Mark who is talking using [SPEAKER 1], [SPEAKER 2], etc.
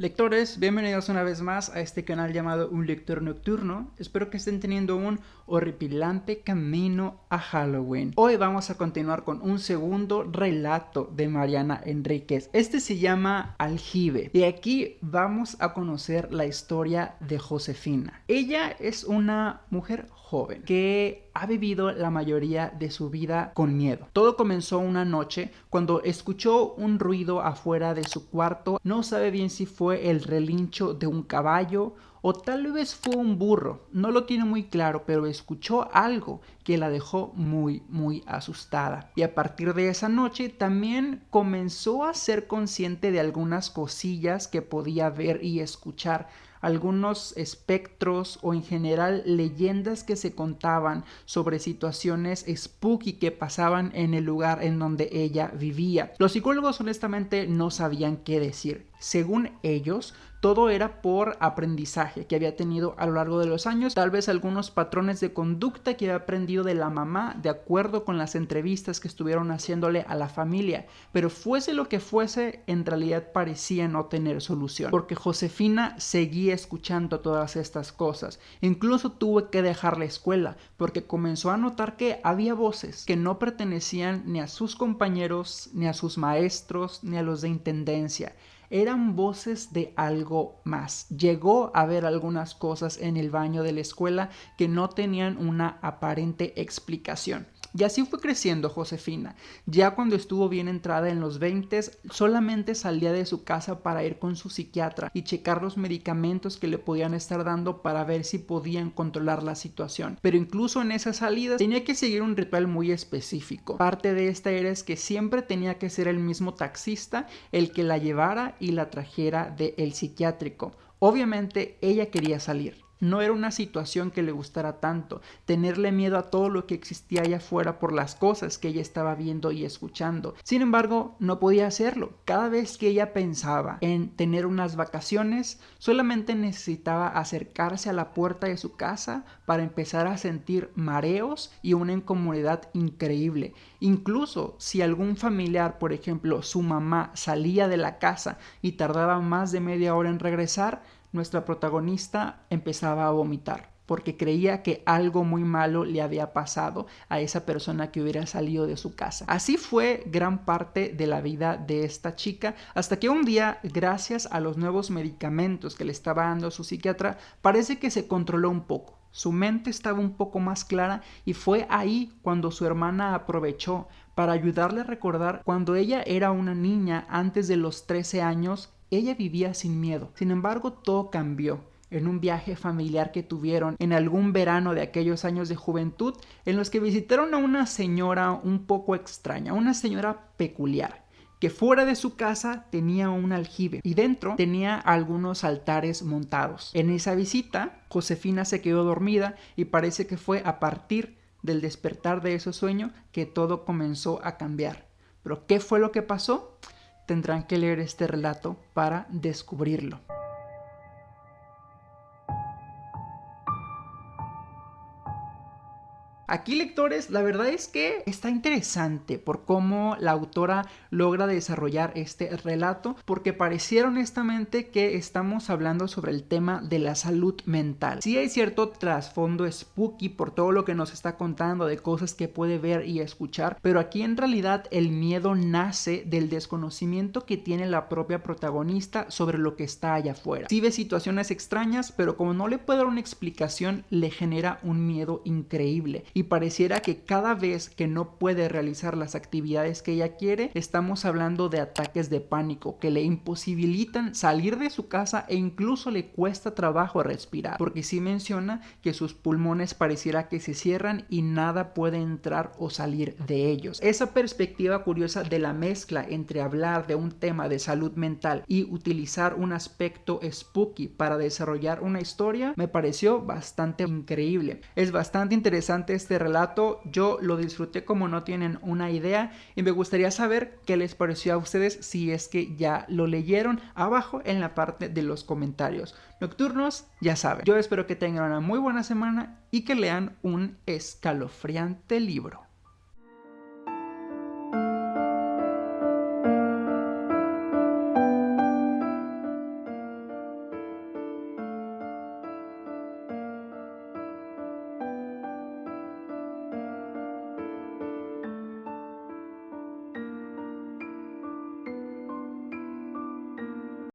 [SPEAKER 1] Lectores, bienvenidos una vez más a este canal llamado Un Lector Nocturno. Espero que estén teniendo un horripilante camino a Halloween. Hoy vamos a continuar con un segundo relato de Mariana Enríquez. Este se llama Aljibe. Y aquí vamos a conocer la historia de Josefina. Ella es una mujer joven que ha vivido la mayoría de su vida con miedo. Todo comenzó una noche cuando escuchó un ruido afuera de su cuarto. No sabe bien si fue el relincho de un caballo o tal vez fue un burro. No lo tiene muy claro, pero escuchó algo que la dejó muy, muy asustada. Y a partir de esa noche también comenzó a ser consciente de algunas cosillas que podía ver y escuchar algunos espectros o en general leyendas que se contaban sobre situaciones spooky que pasaban en el lugar en donde ella vivía. Los psicólogos honestamente no sabían qué decir. Según ellos, todo era por aprendizaje que había tenido a lo largo de los años, tal vez algunos patrones de conducta que había aprendido de la mamá de acuerdo con las entrevistas que estuvieron haciéndole a la familia, pero fuese lo que fuese, en realidad parecía no tener solución, porque Josefina seguía escuchando todas estas cosas, incluso tuvo que dejar la escuela, porque comenzó a notar que había voces que no pertenecían ni a sus compañeros, ni a sus maestros, ni a los de intendencia, eran voces de algo más. Llegó a ver algunas cosas en el baño de la escuela que no tenían una aparente explicación. Y así fue creciendo Josefina. Ya cuando estuvo bien entrada en los 20, solamente salía de su casa para ir con su psiquiatra y checar los medicamentos que le podían estar dando para ver si podían controlar la situación. Pero incluso en esas salidas tenía que seguir un ritual muy específico. Parte de esta era es que siempre tenía que ser el mismo taxista el que la llevara y la trajera del psiquiátrico. Obviamente ella quería salir no era una situación que le gustara tanto, tenerle miedo a todo lo que existía allá afuera por las cosas que ella estaba viendo y escuchando. Sin embargo, no podía hacerlo. Cada vez que ella pensaba en tener unas vacaciones, solamente necesitaba acercarse a la puerta de su casa para empezar a sentir mareos y una incomodidad increíble. Incluso si algún familiar, por ejemplo, su mamá salía de la casa y tardaba más de media hora en regresar, nuestra protagonista empezaba a vomitar porque creía que algo muy malo le había pasado a esa persona que hubiera salido de su casa. Así fue gran parte de la vida de esta chica hasta que un día, gracias a los nuevos medicamentos que le estaba dando su psiquiatra, parece que se controló un poco. Su mente estaba un poco más clara y fue ahí cuando su hermana aprovechó para ayudarle a recordar cuando ella era una niña antes de los 13 años ella vivía sin miedo. Sin embargo, todo cambió en un viaje familiar que tuvieron en algún verano de aquellos años de juventud en los que visitaron a una señora un poco extraña, una señora peculiar que fuera de su casa tenía un aljibe y dentro tenía algunos altares montados. En esa visita, Josefina se quedó dormida y parece que fue a partir del despertar de ese sueño que todo comenzó a cambiar. Pero ¿qué fue lo que pasó? Tendrán que leer este relato para descubrirlo. Aquí lectores, la verdad es que está interesante por cómo la autora logra desarrollar este relato, porque pareciera honestamente que estamos hablando sobre el tema de la salud mental. Sí hay cierto trasfondo spooky por todo lo que nos está contando de cosas que puede ver y escuchar, pero aquí en realidad el miedo nace del desconocimiento que tiene la propia protagonista sobre lo que está allá afuera. Sí ve situaciones extrañas, pero como no le puede dar una explicación, le genera un miedo increíble pareciera que cada vez que no puede realizar las actividades que ella quiere, estamos hablando de ataques de pánico que le imposibilitan salir de su casa e incluso le cuesta trabajo respirar, porque sí menciona que sus pulmones pareciera que se cierran y nada puede entrar o salir de ellos. Esa perspectiva curiosa de la mezcla entre hablar de un tema de salud mental y utilizar un aspecto spooky para desarrollar una historia me pareció bastante increíble. Es bastante interesante este relato, yo lo disfruté como no tienen una idea y me gustaría saber qué les pareció a ustedes si es que ya lo leyeron abajo en la parte de los comentarios. Nocturnos, ya saben, yo espero que tengan una muy buena semana y que lean un escalofriante libro.